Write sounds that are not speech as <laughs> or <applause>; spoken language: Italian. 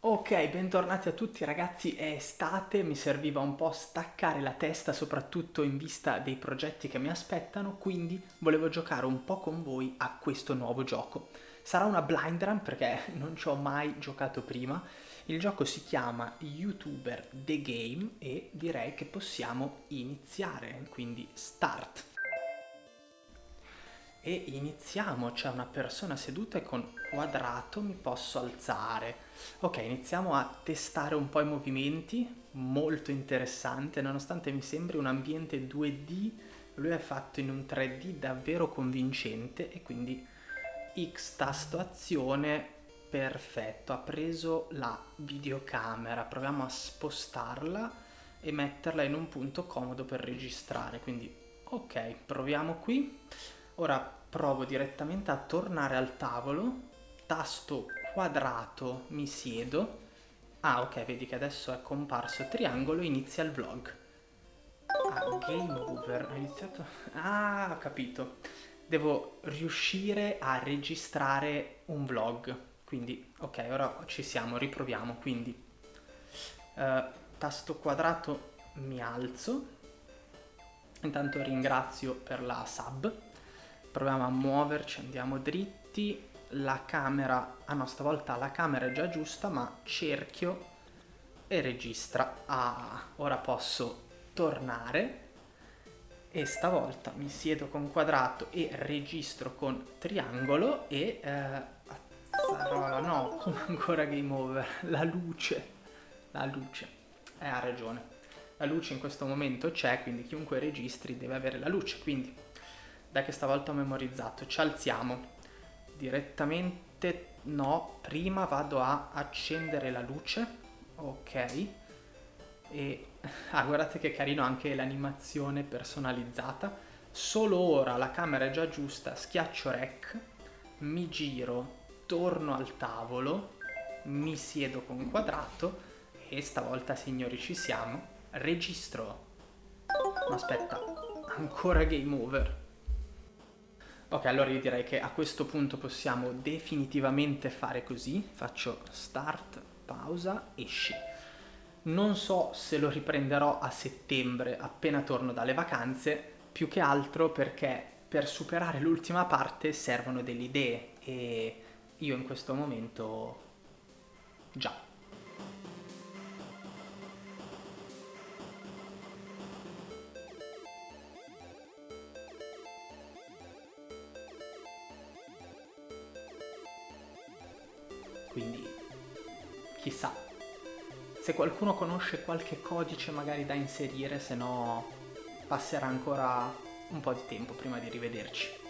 Ok, bentornati a tutti ragazzi, è estate, mi serviva un po' staccare la testa soprattutto in vista dei progetti che mi aspettano, quindi volevo giocare un po' con voi a questo nuovo gioco. Sarà una blind run perché <laughs> non ci ho mai giocato prima, il gioco si chiama YouTuber The Game e direi che possiamo iniziare, quindi start e iniziamo, c'è una persona seduta e con quadrato mi posso alzare. Ok, iniziamo a testare un po' i movimenti, molto interessante, nonostante mi sembri un ambiente 2D, lui è fatto in un 3D davvero convincente e quindi X tasto azione, perfetto, ha preso la videocamera, proviamo a spostarla e metterla in un punto comodo per registrare, quindi ok, proviamo qui. Ora provo direttamente a tornare al tavolo, tasto quadrato, mi siedo. Ah, ok, vedi che adesso è comparso triangolo, inizia il vlog. Ah, game over, ho iniziato... Ah, ho capito. Devo riuscire a registrare un vlog. Quindi, ok, ora ci siamo, riproviamo. Quindi, uh, tasto quadrato, mi alzo. Intanto ringrazio per la sub proviamo a muoverci, andiamo dritti, la camera, ah no stavolta la camera è già giusta ma cerchio e registra, ah ora posso tornare. E stavolta mi siedo con quadrato e registro con triangolo e eh, no, <laughs> come ancora game over, la luce, la luce, eh, ha ragione, la luce in questo momento c'è quindi chiunque registri deve avere la luce, quindi dai che stavolta ho memorizzato. Ci alziamo. Direttamente no, prima vado a accendere la luce. Ok. E <laughs> ah, guardate che carino anche l'animazione personalizzata. Solo ora la camera è già giusta, schiaccio rec, mi giro, torno al tavolo, mi siedo con quadrato e stavolta signori ci siamo, registro. Ma aspetta, ancora game over. Ok, allora io direi che a questo punto possiamo definitivamente fare così. Faccio start, pausa, esci. Non so se lo riprenderò a settembre appena torno dalle vacanze, più che altro perché per superare l'ultima parte servono delle idee e io in questo momento quindi chissà. Se qualcuno conosce qualche codice magari da inserire, se no passerà ancora un po' di tempo prima di rivederci.